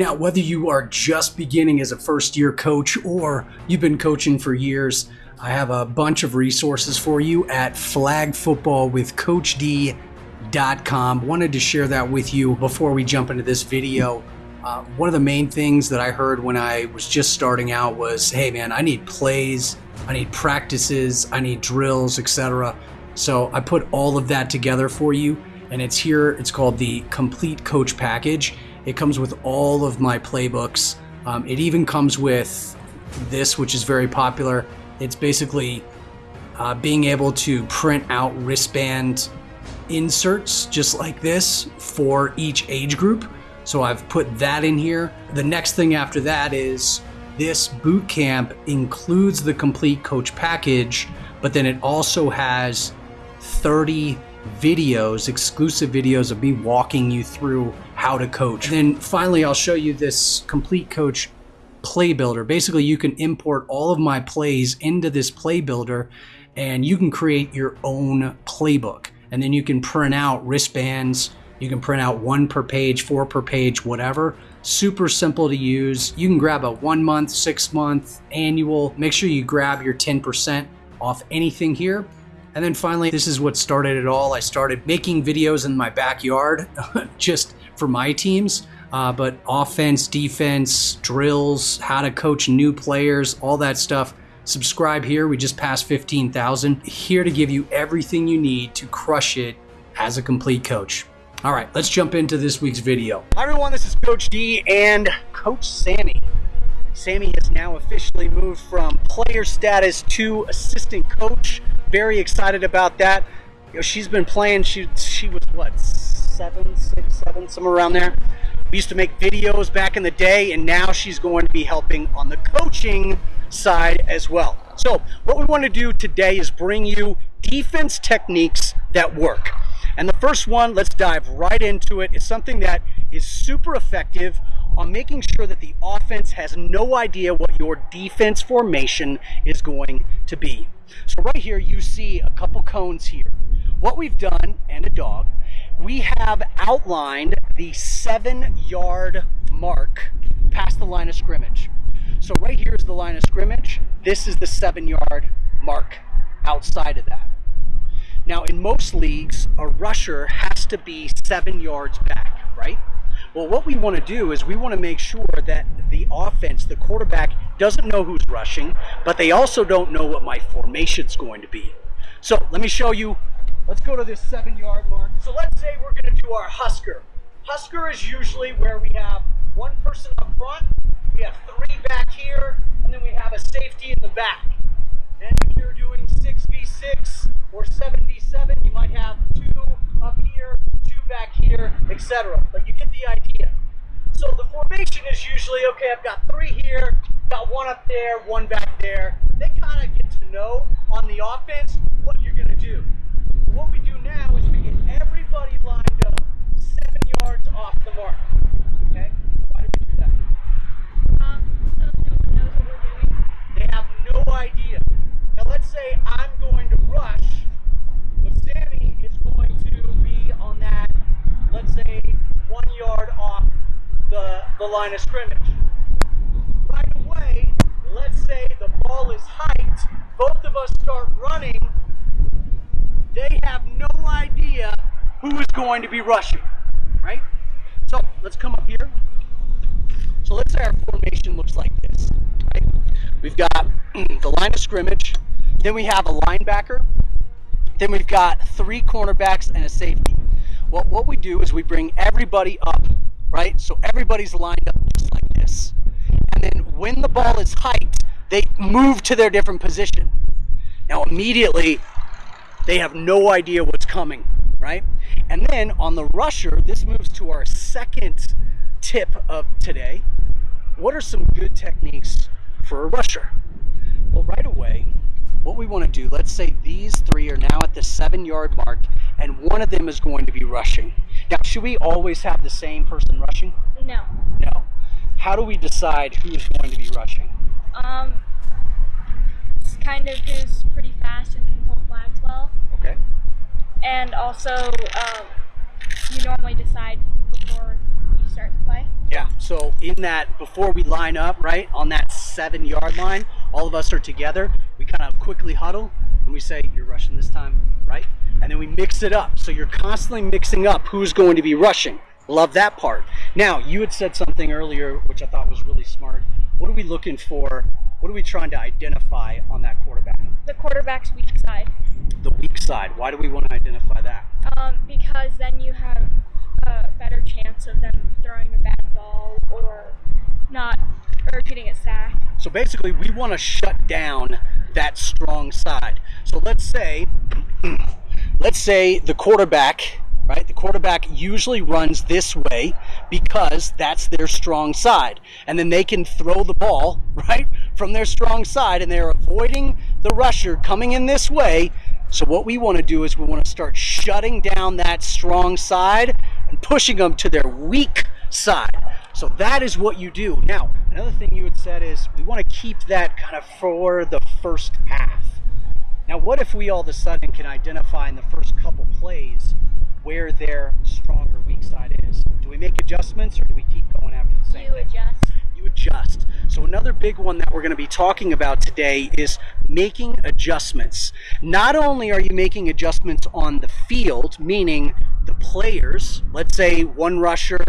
Now, whether you are just beginning as a first year coach or you've been coaching for years, I have a bunch of resources for you at flagfootballwithcoachd.com. Wanted to share that with you before we jump into this video. Uh, one of the main things that I heard when I was just starting out was, hey man, I need plays, I need practices, I need drills, etc. So I put all of that together for you, and it's here. It's called the Complete Coach Package. It comes with all of my playbooks. Um, it even comes with this, which is very popular. It's basically uh, being able to print out wristband inserts just like this for each age group. So I've put that in here. The next thing after that is this boot camp includes the complete coach package, but then it also has 30 videos, exclusive videos of me walking you through how to coach. And then finally, I'll show you this complete coach play builder. Basically, you can import all of my plays into this play builder and you can create your own playbook. And then you can print out wristbands. You can print out one per page, four per page, whatever. Super simple to use. You can grab a one month, six month, annual. Make sure you grab your 10% off anything here. And then finally, this is what started it all. I started making videos in my backyard just for my teams. Uh, but offense, defense, drills, how to coach new players, all that stuff. Subscribe here. We just passed 15,000. Here to give you everything you need to crush it as a complete coach. All right, let's jump into this week's video. Hi everyone, this is Coach D and Coach Sammy. Sammy has now officially moved from player status to assistant coach. Very excited about that. You know, she's been playing, she, she was what, seven, six, seven, somewhere around there. We used to make videos back in the day and now she's going to be helping on the coaching side as well. So what we want to do today is bring you defense techniques that work. And the first one, let's dive right into it. it, is something that is super effective on making sure that the offense has no idea what your defense formation is going to be. So right here you see a couple cones here. What we've done, and a dog, we have outlined the seven yard mark past the line of scrimmage. So right here is the line of scrimmage. This is the seven yard mark outside of that. Now in most leagues, a rusher has to be seven yards back, right? Well, what we want to do is we want to make sure that the offense, the quarterback, doesn't know who's rushing, but they also don't know what my formation's going to be. So let me show you. Let's go to this seven yard mark. So let's say we're going to do our Husker. Husker is usually where we have one person up front, we have three back here, and then we have a safety in the back. And if you're doing 6v6 or 7v7, you might have two up here, two back here, etc. But you get the idea. So the formation is usually, okay, I've got three here, got one up there, one back there. They kind of get to know on the offense what you're going to do. Line of scrimmage. Right away, let's say the ball is hiked, both of us start running, they have no idea who is going to be rushing, right? So let's come up here. So let's say our formation looks like this, right? We've got the line of scrimmage, then we have a linebacker, then we've got three cornerbacks and a safety. Well, what we do is we bring everybody up, right? So everybody's lined up just like this. And then when the ball is hiked, they move to their different position. Now immediately, they have no idea what's coming, right? And then on the rusher, this moves to our second tip of today. What are some good techniques for a rusher? Well, right away, what we want to do, let's say these three are now at the seven yard mark and one of them is going to be rushing. Now, should we always have the same person rushing? No. No. How do we decide who's going to be rushing? Um, it's kind of who's pretty fast and can hold flags well. Okay. And also, um, you normally decide before you start the play. Yeah. So So in that, before we line up, right, on that seven yard line, all of us are together. We kind of quickly huddle and we say, you're rushing this time, right? And then we mix it up. So you're constantly mixing up who's going to be rushing. Love that part. Now, you had said something earlier, which I thought was really smart. What are we looking for? What are we trying to identify on that quarterback? The quarterback's weak side. The weak side. Why do we want to identify that? Um, because then you have a better chance of them throwing a bad ball or not, or getting a sack. So basically, we want to shut down that strong side. So let's say, let's say the quarterback, right? The quarterback usually runs this way because that's their strong side. And then they can throw the ball, right, from their strong side and they're avoiding the rusher coming in this way. So what we want to do is we want to start shutting down that strong side and pushing them to their weak side. So that is what you do. Now, another thing you had said is we want to keep that kind of for the first half. Now, what if we all of a sudden can identify in the first couple plays where their stronger weak side is? Do we make adjustments or do we keep going after the same You thing? adjust. You adjust. So another big one that we're going to be talking about today is making adjustments. Not only are you making adjustments on the field, meaning the players, let's say one rusher,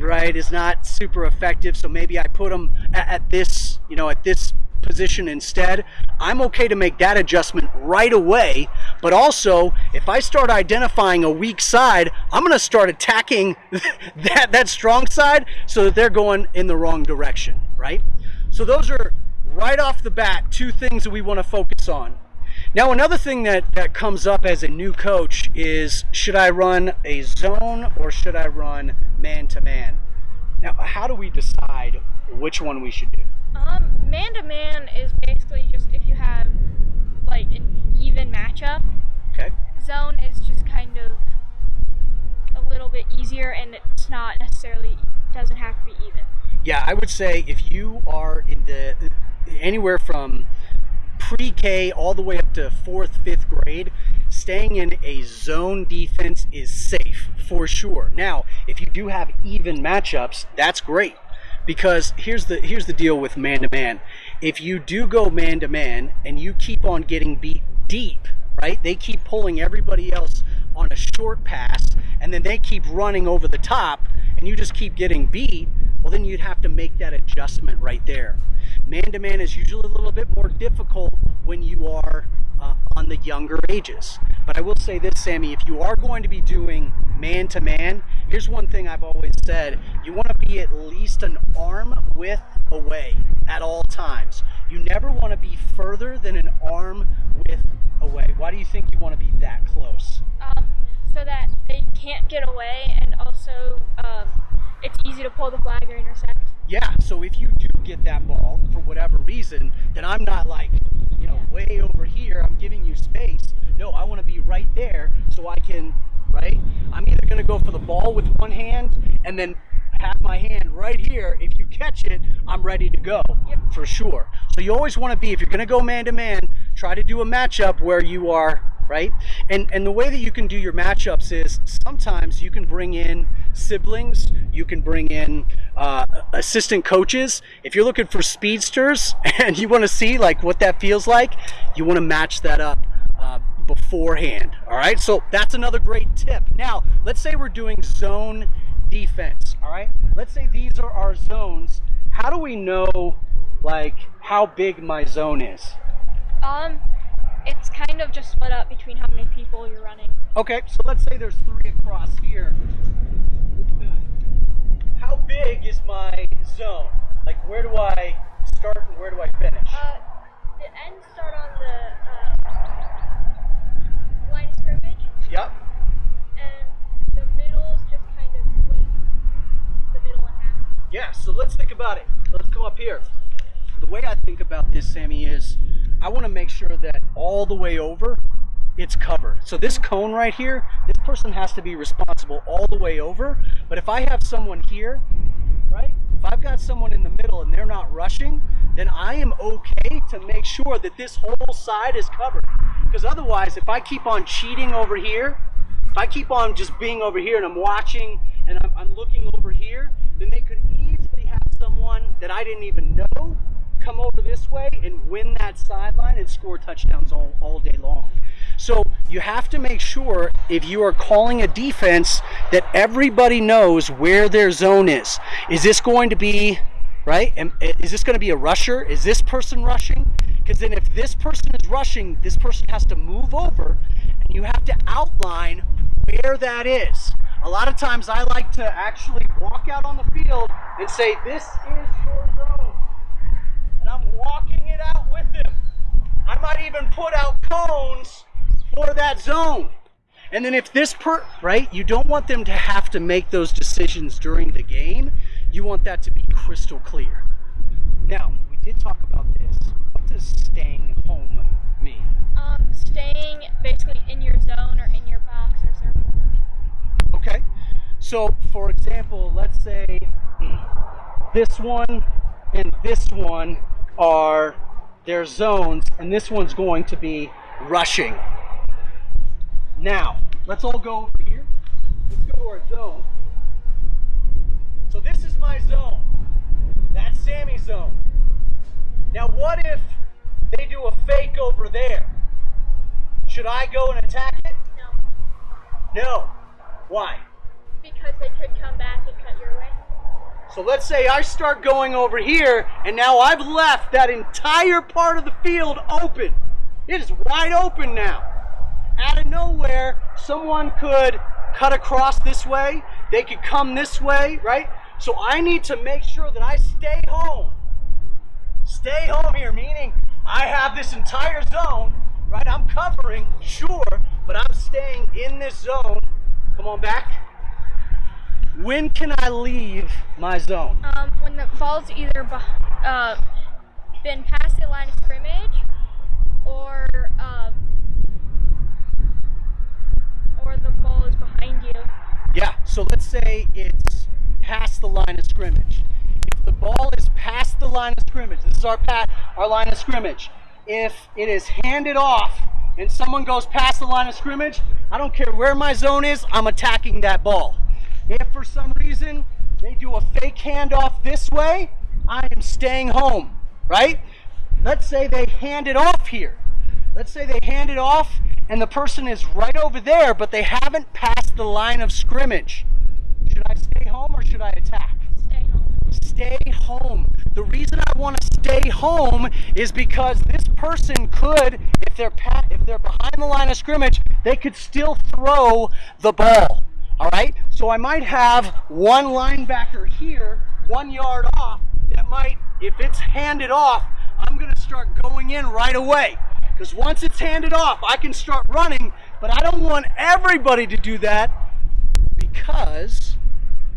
right, is not super effective, so maybe I put them at, at this, you know, at this position instead. I'm okay to make that adjustment right away, but also if I start identifying a weak side, I'm going to start attacking that that strong side so that they're going in the wrong direction, right? So those are right off the bat two things that we want to focus on. Now another thing that that comes up as a new coach is should I run a zone or should I run man to man? Now how do we decide which one we should do? Um, man to man is basically just if you have like an even matchup. Okay? Zone is just kind of a little bit easier and it's not necessarily doesn't have to be even. Yeah, I would say if you are in the anywhere from pre-K all the way up to fourth, fifth grade, staying in a zone defense is safe for sure. Now, if you do have even matchups, that's great because here's the here's the deal with man to man. If you do go man to man and you keep on getting beat deep, right? They keep pulling everybody else on a short pass and then they keep running over the top and you just keep getting beat, well then you'd have to make that adjustment right there. Man to man is usually a little bit more difficult when you are uh, on the younger ages. But I will say this, Sammy, if you are going to be doing man to man, here's one thing I've always said you want to be at least an arm width away at all times. You never want to be further than an arm width away. Why do you think you want to be that close? Um, so that they can't get away and also um, it's easy to pull the flag or intercept. Yeah, so if you do get that ball for whatever reason, then I'm not like, you know, way over here, giving you space. No, I want to be right there so I can, right? I'm either going to go for the ball with one hand and then have my hand right here. If you catch it, I'm ready to go Yep. for sure. So you always want to be, if you're going to go man to man, try to do a matchup where you are right? And and the way that you can do your matchups is sometimes you can bring in siblings, you can bring in uh, assistant coaches. If you're looking for speedsters and you want to see like what that feels like, you want to match that up. Uh, beforehand all right so that's another great tip now let's say we're doing zone defense all right let's say these are our zones how do we know like how big my zone is Um, it's kind of just split up between how many people you're running. Okay, so let's say there's three across here. Big is my zone? Like, where do I start and where do I finish? Uh, the ends start on the uh, line of scrimmage, Yep. and the middle is just kind of split the middle in half. Yeah, so let's think about it. Let's come up here. The way I think about this, Sammy, is I want to make sure that all the way over it's covered. So this cone right here, this person has to be responsible all the way over. But if I have someone here, right? If I've got someone in the middle and they're not rushing, then I am okay to make sure that this whole side is covered. Because otherwise, if I keep on cheating over here, if I keep on just being over here and I'm watching and I'm, I'm looking over here, then they could easily have someone that I didn't even know come over this way and win that sideline and score touchdowns all, all day long. So you have to make sure if you are calling a defense that everybody knows where their zone is. Is this going to be, right? Is this going to be a rusher? Is this person rushing? Because then if this person is rushing, this person has to move over and you have to outline where that is. A lot of times I like to actually walk out on the field and say, This is your zone. And I'm walking it out with them. I might even put out cones for that zone. And then if this per right, you don't want them to have to make those decisions during the game. You want that to be crystal clear. Now, we did talk about this. What does staying home mean? Um, staying basically in your zone or in your box or circle. Okay. So, for example, let's say this one and this one are their zones, and this one's going to be rushing. Now, let's all go over here. Let's go to our zone. So, this is my zone. That's Sammy's zone. Now, what if they do a fake over there? Should I go and attack it? No, No. Why? because they could come back and cut your way. So let's say I start going over here, and now I've left that entire part of the field open. It is wide open now. Out of nowhere, someone could cut across this way, they could come this way, right? So I need to make sure that I stay home. Stay home here, meaning I have this entire zone, right? I'm covering, sure, but I'm staying in this zone. Come on back. When can I leave my zone? Um, when the ball's either uh, been past the line of scrimmage or um, the ball is behind you. Yeah, so let's say it's past the line of scrimmage. If the ball is past the line of scrimmage, this is our pat, our line of scrimmage. If it is handed off and someone goes past the line of scrimmage, I don't care where my zone is, I'm attacking that ball. If for some reason they do a fake handoff this way, I am staying home, right? Let's say they hand it off here. Let's say they hand it off and the person is right over there, but they haven't passed the line of scrimmage. Should I stay home or should I attack? Stay home. Stay home. The reason I want to stay home is because this person could, if they're if they're behind the line of scrimmage, they could still throw the ball. All right. So I might have one linebacker here, one yard off. That might, if it's handed off, I'm going to start going in right away. Because once it's handed off, I can start running. But I don't want everybody to do that because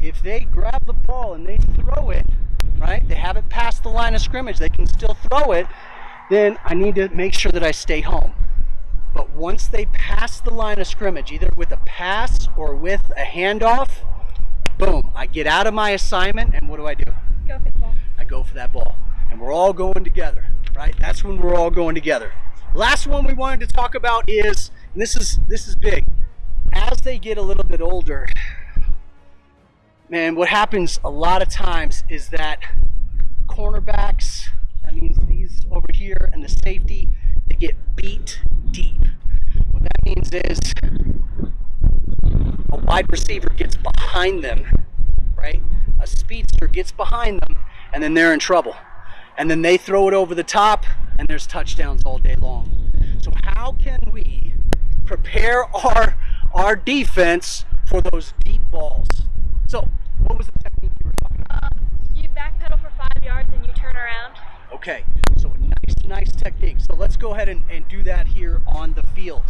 if they grab the ball and they throw it, right, they have it past the line of scrimmage, they can still throw it, then I need to make sure that I stay home. But once they pass the line of scrimmage, either with a pass or with a handoff, boom, I get out of my assignment and what do I do? Go for the ball. I go for that ball. And we're all going together, right? That's when we're all going together. Last one we wanted to talk about is, this is this is big. As they get a little bit older, man, what happens a lot of times is that cornerbacks, that means these over here and the safety, they get beat deep. What that means is a wide receiver gets behind them, right? A speedster gets behind them, and then they're in trouble. And then they throw it over the top, and there's touchdowns all day long. So how can we prepare our our defense for those deep balls? So what was the technique you were talking about? Um, you backpedal for five yards and you turn around. Okay, so nice, nice technique. So let's go ahead and, and do that here on the field.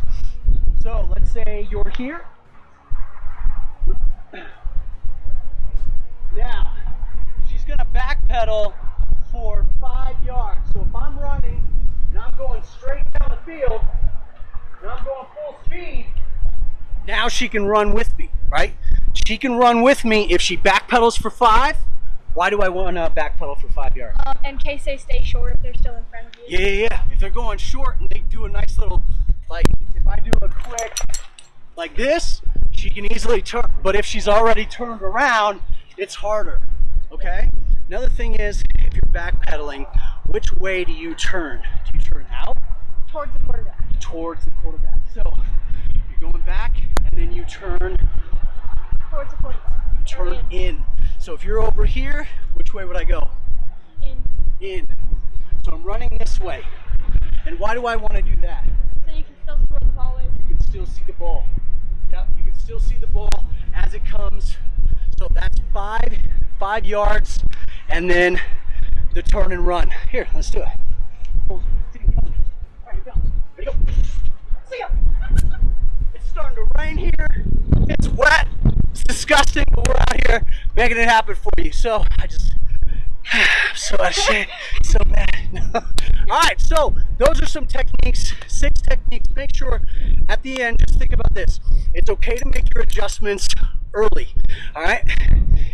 So let's say you're here. Now, she's gonna backpedal for five yards. So if I'm running and I'm going straight down the field and I'm going full speed, now she can run with me, right? She can run with me if she backpedals for five. Why do I want to backpedal for five yards? Um, in case they stay short if they're still in front of you. Yeah, yeah, yeah. If they're going short and they do a nice little, like, if I do a quick, like this, she can easily turn. But if she's already turned around, it's harder. Okay. Another thing is, if you're backpedaling, which way do you turn? Do you turn out Towards the quarterback. towards the quarterback? So you're going back, and then you turn Towards the quarterback. turn Or in. So if you're over here, which way would I go? in. In. So I'm running this way. And why do I want to do that? So you can still see the ball. You can still see the ball. Yep, you can still see the ball as it comes. So that's five, five yards, and then the turn and run. Here, let's do it. It's starting to rain here. It's wet. It's disgusting, but we're out here making it happen for you. So I just I'm so shape, so. All right, so those are some techniques, six techniques. Make sure at the end, just think about this. It's okay to make your adjustments early. All right,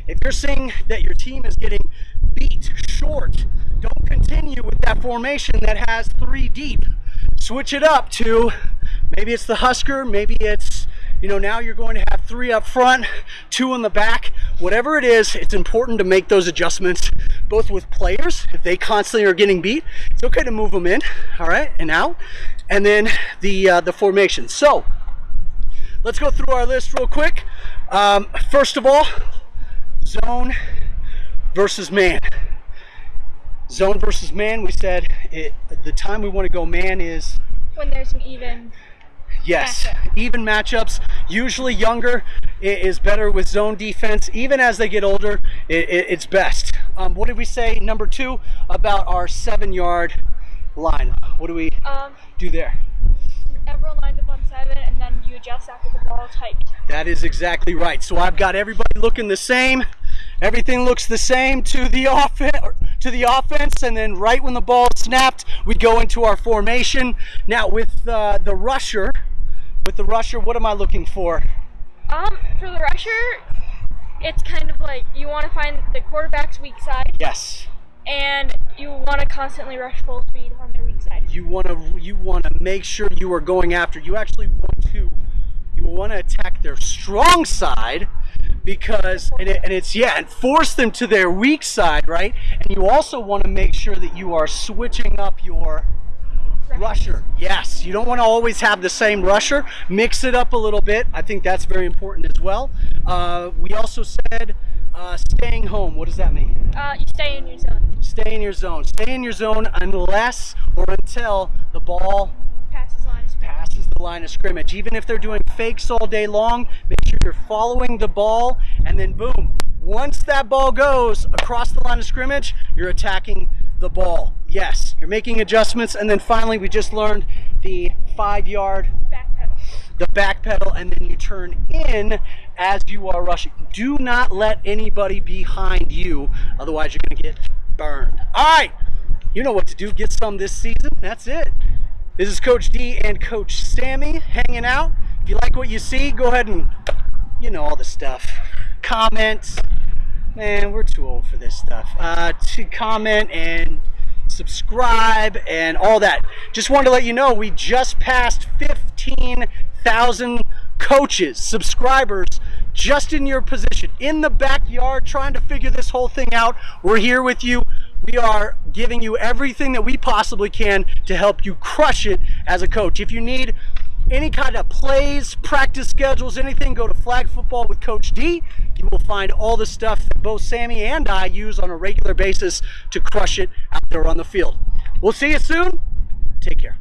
if you're seeing that your team is getting beat short, don't continue with that formation that has three deep. Switch it up to maybe it's the Husker, maybe it's you know, now you're going to have three up front, two in the back. Whatever it is, it's important to make those adjustments, both with players, if they constantly are getting beat, it's okay to move them in, all right, and out, and then the uh, the formation. So let's go through our list real quick. Um, first of all, zone versus man. Zone versus man. We said it, the time we want to go man is When there's an even. Yes, even matchups. Usually younger is better with zone defense. Even as they get older, it's best. Um, what did we say, number two, about our seven yard line? What do we Um, do there? everyone lines up on seven, and then you adjust after the ball's hiked. That is exactly right. So I've got everybody looking the same. Everything looks the same to the offense, to the offense, and then right when the ball is snapped, we go into our formation. Now with uh, the rusher, with the rusher, what am I looking for? Um, for the rusher, it's kind of like you want to find the quarterback's weak side, Yes. and you want to constantly rush full speed on their weak side. you want to you want to make sure you are going after you actually want to you want to attack their strong side because and, it, and it's yeah and force them to their weak side right and you also want to make sure that you are switching up your rusher. Yes you don't want to always have the same rusher. Mix it up a little bit. I think that's very important as well. Uh, we also said uh, staying home. What does that mean? Uh, you stay in your zone. stay in your zone. Stay in your zone unless or until the ball Passes line of passes the line of scrimmage. Even if they're doing fakes all day long, make sure you're following the ball, and then boom, once that ball goes across the line of scrimmage, you're attacking the ball. Yes, you're making adjustments, and then finally, we just learned the five yard, Back pedal. the back pedal, and then you turn in as you are rushing. Do not let anybody behind you, otherwise, you're going to get burned. All right, you know what to do. Get some this season. That's it. This is Coach D and Coach Sammy hanging out. If you like what you see, go ahead and, you know, all the stuff. Comments. Man, we're too old for this stuff. Uh, to comment and subscribe and all that. Just wanted to let you know we just passed 15,000 coaches, subscribers, just in your position, in the backyard, trying to figure this whole thing out. We're here with you. We are giving you everything that we possibly can to help you crush it as a coach. If you need any kind of plays, practice schedules, anything, go to Flag Football with Coach D. You will find all the stuff that both Sammy and I use on a regular basis to crush it out there on the field. We'll see you soon. Take care.